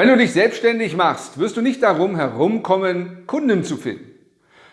Wenn du dich selbstständig machst, wirst du nicht darum herumkommen, Kunden zu finden.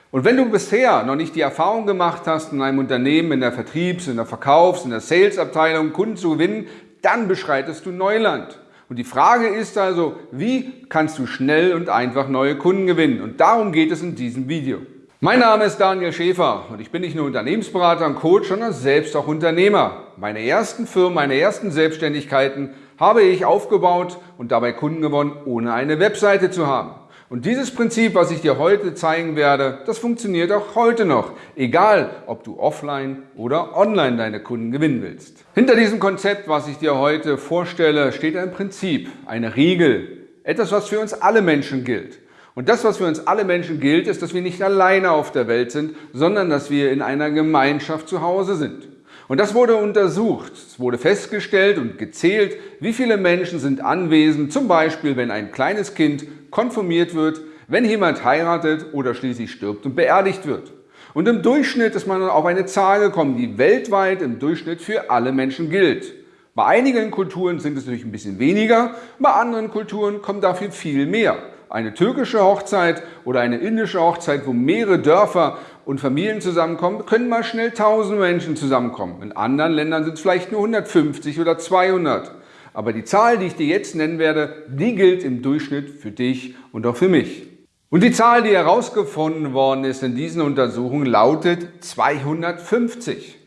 Und wenn du bisher noch nicht die Erfahrung gemacht hast, in einem Unternehmen, in der Vertriebs-, in der Verkaufs-, in der Sales-Abteilung Kunden zu gewinnen, dann beschreitest du Neuland. Und die Frage ist also, wie kannst du schnell und einfach neue Kunden gewinnen? Und darum geht es in diesem Video. Mein Name ist Daniel Schäfer und ich bin nicht nur Unternehmensberater und Coach, sondern selbst auch Unternehmer. Meine ersten Firmen, meine ersten Selbstständigkeiten habe ich aufgebaut und dabei Kunden gewonnen, ohne eine Webseite zu haben. Und dieses Prinzip, was ich dir heute zeigen werde, das funktioniert auch heute noch, egal ob du offline oder online deine Kunden gewinnen willst. Hinter diesem Konzept, was ich dir heute vorstelle, steht ein Prinzip, eine Regel, etwas, was für uns alle Menschen gilt. Und das, was für uns alle Menschen gilt, ist, dass wir nicht alleine auf der Welt sind, sondern dass wir in einer Gemeinschaft zu Hause sind. Und das wurde untersucht. Es wurde festgestellt und gezählt, wie viele Menschen sind anwesend, zum Beispiel wenn ein kleines Kind konfirmiert wird, wenn jemand heiratet oder schließlich stirbt und beerdigt wird. Und im Durchschnitt ist man auf eine Zahl gekommen, die weltweit im Durchschnitt für alle Menschen gilt. Bei einigen Kulturen sind es natürlich ein bisschen weniger, bei anderen Kulturen kommt dafür viel mehr. Eine türkische Hochzeit oder eine indische Hochzeit, wo mehrere Dörfer und Familien zusammenkommen, können mal schnell 1000 Menschen zusammenkommen. In anderen Ländern sind es vielleicht nur 150 oder 200. Aber die Zahl, die ich dir jetzt nennen werde, die gilt im Durchschnitt für dich und auch für mich. Und die Zahl, die herausgefunden worden ist in diesen Untersuchungen, lautet 250.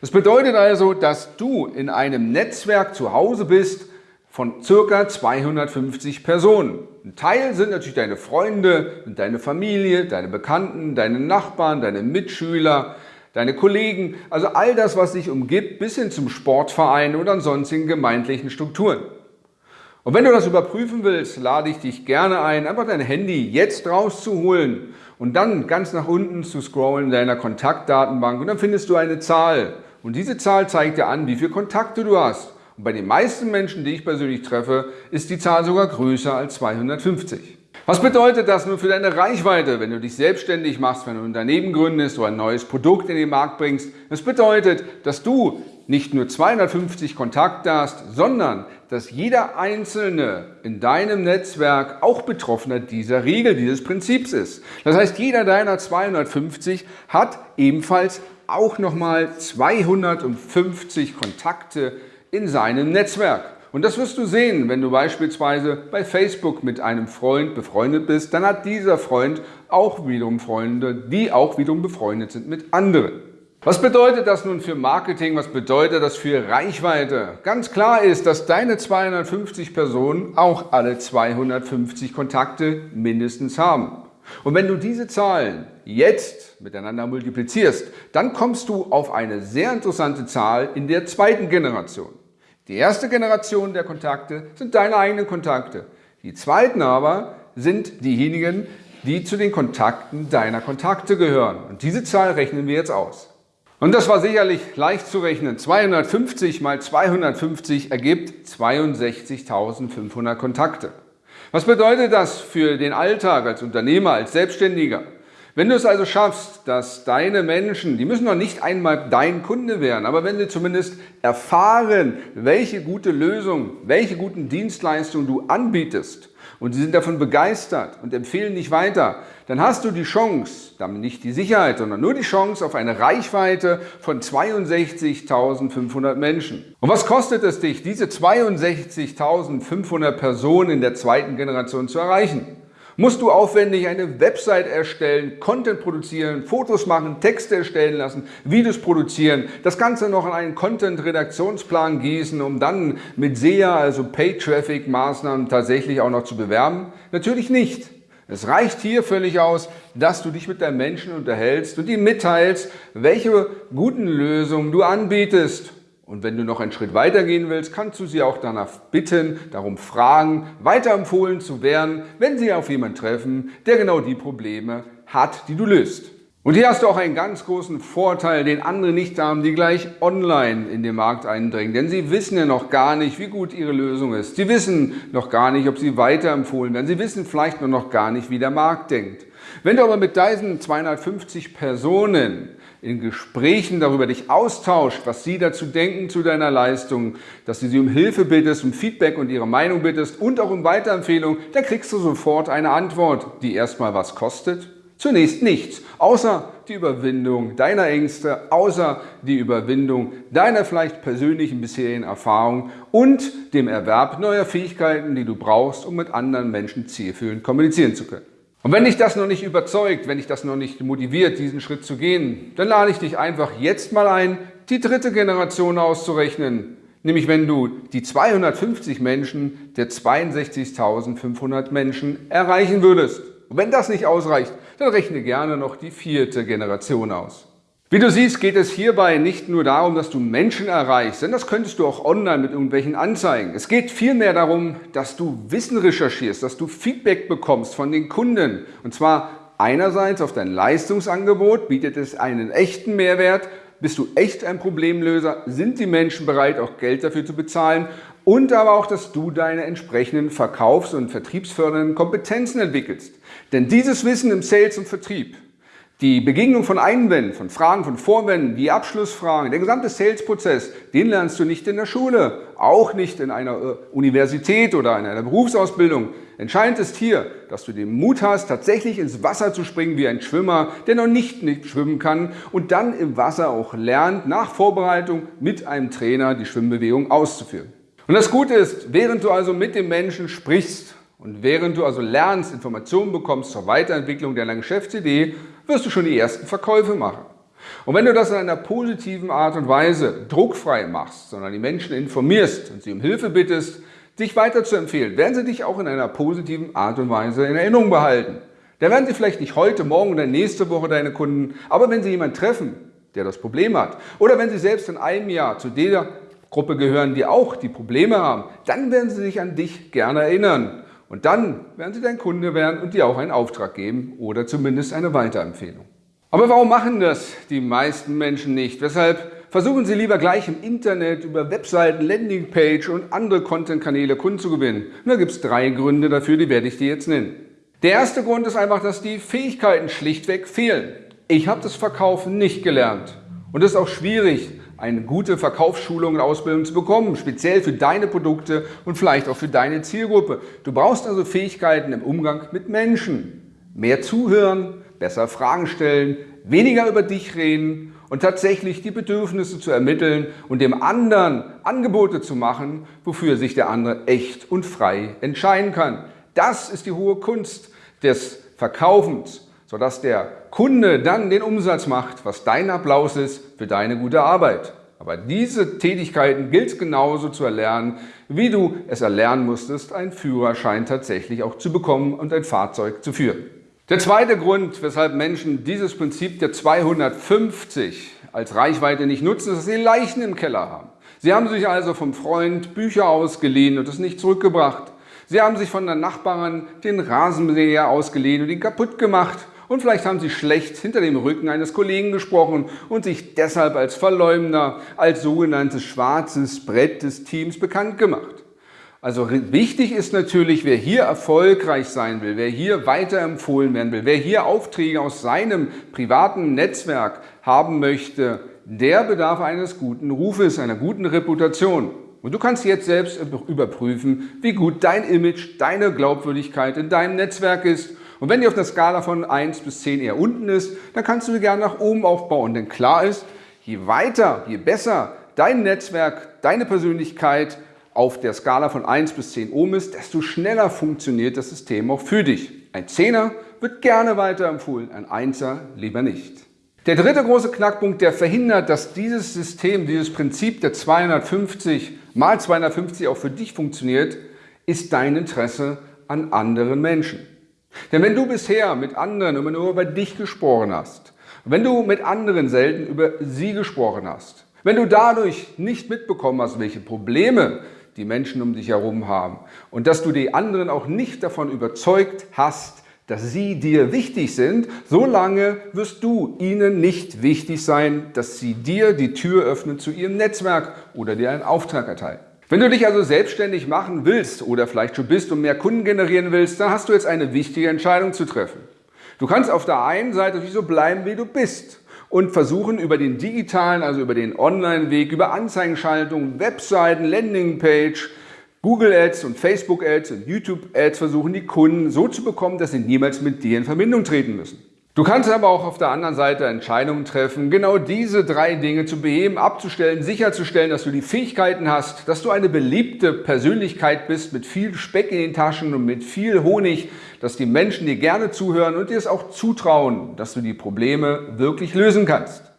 Das bedeutet also, dass du in einem Netzwerk zu Hause bist von circa 250 Personen. Ein Teil sind natürlich deine Freunde, deine Familie, deine Bekannten, deine Nachbarn, deine Mitschüler, deine Kollegen, also all das, was dich umgibt, bis hin zum Sportverein oder sonstigen gemeindlichen Strukturen. Und wenn du das überprüfen willst, lade ich dich gerne ein, einfach dein Handy jetzt rauszuholen und dann ganz nach unten zu scrollen in deiner Kontaktdatenbank und dann findest du eine Zahl. Und diese Zahl zeigt dir an, wie viele Kontakte du hast. Und bei den meisten Menschen, die ich persönlich treffe, ist die Zahl sogar größer als 250. Was bedeutet das nun für deine Reichweite, wenn du dich selbstständig machst, wenn du ein Unternehmen gründest oder ein neues Produkt in den Markt bringst? Das bedeutet, dass du nicht nur 250 Kontakte hast, sondern dass jeder Einzelne in deinem Netzwerk auch Betroffener dieser Regel, dieses Prinzips ist. Das heißt, jeder deiner 250 hat ebenfalls auch nochmal 250 Kontakte in seinem Netzwerk. Und das wirst du sehen, wenn du beispielsweise bei Facebook mit einem Freund befreundet bist, dann hat dieser Freund auch wiederum Freunde, die auch wiederum befreundet sind mit anderen. Was bedeutet das nun für Marketing? Was bedeutet das für Reichweite? Ganz klar ist, dass deine 250 Personen auch alle 250 Kontakte mindestens haben. Und wenn du diese Zahlen jetzt miteinander multiplizierst, dann kommst du auf eine sehr interessante Zahl in der zweiten Generation. Die erste Generation der Kontakte sind deine eigenen Kontakte. Die zweiten aber sind diejenigen, die zu den Kontakten deiner Kontakte gehören. Und diese Zahl rechnen wir jetzt aus. Und das war sicherlich leicht zu rechnen. 250 mal 250 ergibt 62.500 Kontakte. Was bedeutet das für den Alltag als Unternehmer, als Selbstständiger? Wenn du es also schaffst, dass deine Menschen, die müssen noch nicht einmal dein Kunde werden, aber wenn sie zumindest erfahren, welche gute Lösung, welche guten Dienstleistungen du anbietest und sie sind davon begeistert und empfehlen dich weiter, dann hast du die Chance, damit nicht die Sicherheit, sondern nur die Chance auf eine Reichweite von 62.500 Menschen. Und was kostet es dich, diese 62.500 Personen in der zweiten Generation zu erreichen? Musst du aufwendig eine Website erstellen, Content produzieren, Fotos machen, Texte erstellen lassen, Videos produzieren, das Ganze noch in einen Content-Redaktionsplan gießen, um dann mit SEA, also Pay-Traffic-Maßnahmen tatsächlich auch noch zu bewerben? Natürlich nicht. Es reicht hier völlig aus, dass du dich mit deinen Menschen unterhältst und ihnen mitteilst, welche guten Lösungen du anbietest und wenn du noch einen Schritt weiter gehen willst, kannst du sie auch danach bitten, darum fragen, weiterempfohlen zu werden, wenn sie auf jemanden treffen, der genau die Probleme hat, die du löst. Und hier hast du auch einen ganz großen Vorteil, den andere nicht haben, die gleich online in den Markt eindringen. Denn sie wissen ja noch gar nicht, wie gut ihre Lösung ist. Sie wissen noch gar nicht, ob sie weiterempfohlen werden. Sie wissen vielleicht nur noch gar nicht, wie der Markt denkt. Wenn du aber mit diesen 250 Personen in Gesprächen darüber dich austauscht, was sie dazu denken zu deiner Leistung, dass du sie um Hilfe bittest, um Feedback und ihre Meinung bittest und auch um Weiterempfehlung, dann kriegst du sofort eine Antwort, die erstmal was kostet. Zunächst nichts, außer die Überwindung deiner Ängste, außer die Überwindung deiner vielleicht persönlichen bisherigen Erfahrungen und dem Erwerb neuer Fähigkeiten, die du brauchst, um mit anderen Menschen zielführend kommunizieren zu können. Und wenn dich das noch nicht überzeugt, wenn dich das noch nicht motiviert, diesen Schritt zu gehen, dann lade ich dich einfach jetzt mal ein, die dritte Generation auszurechnen. Nämlich wenn du die 250 Menschen der 62.500 Menschen erreichen würdest. Und wenn das nicht ausreicht, dann rechne gerne noch die vierte Generation aus. Wie du siehst, geht es hierbei nicht nur darum, dass du Menschen erreichst, denn das könntest du auch online mit irgendwelchen Anzeigen. Es geht vielmehr darum, dass du Wissen recherchierst, dass du Feedback bekommst von den Kunden. Und zwar einerseits auf dein Leistungsangebot, bietet es einen echten Mehrwert, bist du echt ein Problemlöser, sind die Menschen bereit, auch Geld dafür zu bezahlen und aber auch, dass du deine entsprechenden verkaufs- und vertriebsfördernden Kompetenzen entwickelst. Denn dieses Wissen im Sales und Vertrieb, die Begegnung von Einwänden, von Fragen, von Vorwänden, die Abschlussfragen, der gesamte Sales-Prozess, den lernst du nicht in der Schule, auch nicht in einer äh, Universität oder in einer Berufsausbildung. Entscheidend ist hier, dass du den Mut hast, tatsächlich ins Wasser zu springen wie ein Schwimmer, der noch nicht, nicht schwimmen kann und dann im Wasser auch lernt, nach Vorbereitung mit einem Trainer die Schwimmbewegung auszuführen. Und das Gute ist, während du also mit dem Menschen sprichst und während du also lernst, Informationen bekommst zur Weiterentwicklung deiner Geschäftsidee, wirst du schon die ersten Verkäufe machen. Und wenn du das in einer positiven Art und Weise druckfrei machst, sondern die Menschen informierst und sie um Hilfe bittest, dich weiterzuempfehlen, werden sie dich auch in einer positiven Art und Weise in Erinnerung behalten. Da werden sie vielleicht nicht heute, morgen oder nächste Woche deine Kunden, aber wenn sie jemanden treffen, der das Problem hat, oder wenn sie selbst in einem Jahr zu der Gruppe gehören, die auch die Probleme haben, dann werden sie sich an dich gerne erinnern. Und dann werden sie dein Kunde werden und dir auch einen Auftrag geben oder zumindest eine Weiterempfehlung. Aber warum machen das die meisten Menschen nicht? Weshalb versuchen sie lieber gleich im Internet über Webseiten, Landingpage und andere Content-Kanäle Kunden zu gewinnen? Und da gibt es drei Gründe dafür, die werde ich dir jetzt nennen. Der erste Grund ist einfach, dass die Fähigkeiten schlichtweg fehlen. Ich habe das Verkaufen nicht gelernt. Und es ist auch schwierig, eine gute Verkaufsschulung und Ausbildung zu bekommen, speziell für deine Produkte und vielleicht auch für deine Zielgruppe. Du brauchst also Fähigkeiten im Umgang mit Menschen. Mehr zuhören, besser Fragen stellen, weniger über dich reden und tatsächlich die Bedürfnisse zu ermitteln und dem anderen Angebote zu machen, wofür sich der andere echt und frei entscheiden kann. Das ist die hohe Kunst des Verkaufens sodass der Kunde dann den Umsatz macht, was dein Applaus ist für deine gute Arbeit. Aber diese Tätigkeiten gilt es genauso zu erlernen, wie du es erlernen musstest, einen Führerschein tatsächlich auch zu bekommen und ein Fahrzeug zu führen. Der zweite Grund, weshalb Menschen dieses Prinzip der 250 als Reichweite nicht nutzen, ist, dass sie Leichen im Keller haben. Sie haben sich also vom Freund Bücher ausgeliehen und es nicht zurückgebracht. Sie haben sich von der Nachbarin den Rasenmäher ausgeliehen und ihn kaputt gemacht. Und vielleicht haben Sie schlecht hinter dem Rücken eines Kollegen gesprochen und sich deshalb als Verleumder, als sogenanntes schwarzes Brett des Teams bekannt gemacht. Also wichtig ist natürlich, wer hier erfolgreich sein will, wer hier weiterempfohlen werden will, wer hier Aufträge aus seinem privaten Netzwerk haben möchte, der bedarf eines guten Rufes, einer guten Reputation. Und du kannst jetzt selbst überprüfen, wie gut dein Image, deine Glaubwürdigkeit in deinem Netzwerk ist und wenn die auf der Skala von 1 bis 10 eher unten ist, dann kannst du die gerne nach oben aufbauen. Denn klar ist, je weiter, je besser dein Netzwerk, deine Persönlichkeit auf der Skala von 1 bis 10 oben ist, desto schneller funktioniert das System auch für dich. Ein Zehner wird gerne weiterempfohlen, ein Einser lieber nicht. Der dritte große Knackpunkt, der verhindert, dass dieses System, dieses Prinzip der 250 mal 250 auch für dich funktioniert, ist dein Interesse an anderen Menschen. Denn wenn du bisher mit anderen immer nur über dich gesprochen hast, wenn du mit anderen selten über sie gesprochen hast, wenn du dadurch nicht mitbekommen hast, welche Probleme die Menschen um dich herum haben und dass du die anderen auch nicht davon überzeugt hast, dass sie dir wichtig sind, solange wirst du ihnen nicht wichtig sein, dass sie dir die Tür öffnen zu ihrem Netzwerk oder dir einen Auftrag erteilen. Wenn du dich also selbstständig machen willst oder vielleicht schon bist und mehr Kunden generieren willst, dann hast du jetzt eine wichtige Entscheidung zu treffen. Du kannst auf der einen Seite so bleiben, wie du bist und versuchen über den digitalen, also über den Online-Weg, über Anzeigenschaltung, Webseiten, Landingpage, Google Ads und Facebook Ads und YouTube Ads versuchen die Kunden so zu bekommen, dass sie niemals mit dir in Verbindung treten müssen. Du kannst aber auch auf der anderen Seite Entscheidungen treffen, genau diese drei Dinge zu beheben, abzustellen, sicherzustellen, dass du die Fähigkeiten hast, dass du eine beliebte Persönlichkeit bist mit viel Speck in den Taschen und mit viel Honig, dass die Menschen dir gerne zuhören und dir es auch zutrauen, dass du die Probleme wirklich lösen kannst.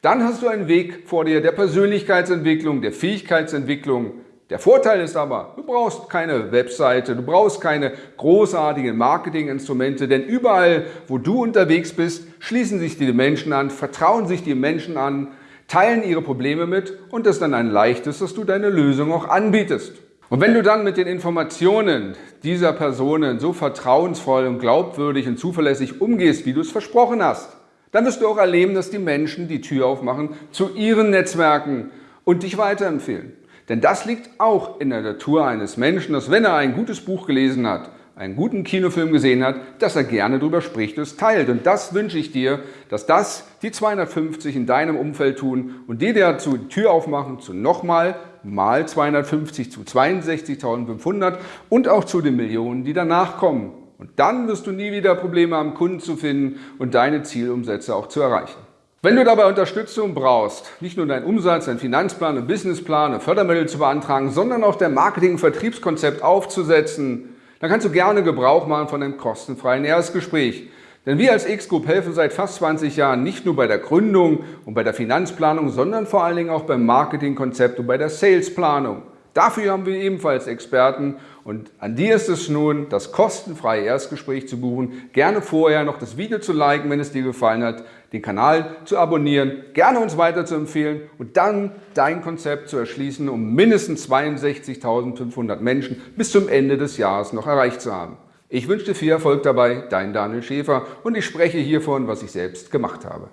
Dann hast du einen Weg vor dir der Persönlichkeitsentwicklung, der Fähigkeitsentwicklung, der Vorteil ist aber, du brauchst keine Webseite, du brauchst keine großartigen Marketinginstrumente, denn überall, wo du unterwegs bist, schließen sich die Menschen an, vertrauen sich die Menschen an, teilen ihre Probleme mit und es ist dann ein leichtes, dass du deine Lösung auch anbietest. Und wenn du dann mit den Informationen dieser Personen so vertrauensvoll und glaubwürdig und zuverlässig umgehst, wie du es versprochen hast, dann wirst du auch erleben, dass die Menschen die Tür aufmachen zu ihren Netzwerken und dich weiterempfehlen. Denn das liegt auch in der Natur eines Menschen, dass wenn er ein gutes Buch gelesen hat, einen guten Kinofilm gesehen hat, dass er gerne darüber spricht und es teilt. Und das wünsche ich dir, dass das die 250 in deinem Umfeld tun und die dir dazu die Tür aufmachen zu nochmal mal 250 zu 62.500 und auch zu den Millionen, die danach kommen. Und dann wirst du nie wieder Probleme haben, Kunden zu finden und deine Zielumsätze auch zu erreichen. Wenn du dabei Unterstützung brauchst, nicht nur deinen Umsatz, deinen Finanzplan, einen Businessplan, eine Fördermittel zu beantragen, sondern auch dein Marketing- und Vertriebskonzept aufzusetzen, dann kannst du gerne Gebrauch machen von einem kostenfreien Erstgespräch. Denn wir als X-Group helfen seit fast 20 Jahren nicht nur bei der Gründung und bei der Finanzplanung, sondern vor allen Dingen auch beim Marketingkonzept und bei der Salesplanung. Dafür haben wir ebenfalls Experten und an dir ist es nun, das kostenfreie Erstgespräch zu buchen. Gerne vorher noch das Video zu liken, wenn es dir gefallen hat, den Kanal zu abonnieren, gerne uns weiter zu empfehlen und dann dein Konzept zu erschließen, um mindestens 62.500 Menschen bis zum Ende des Jahres noch erreicht zu haben. Ich wünsche dir viel Erfolg dabei, dein Daniel Schäfer und ich spreche hiervon, was ich selbst gemacht habe.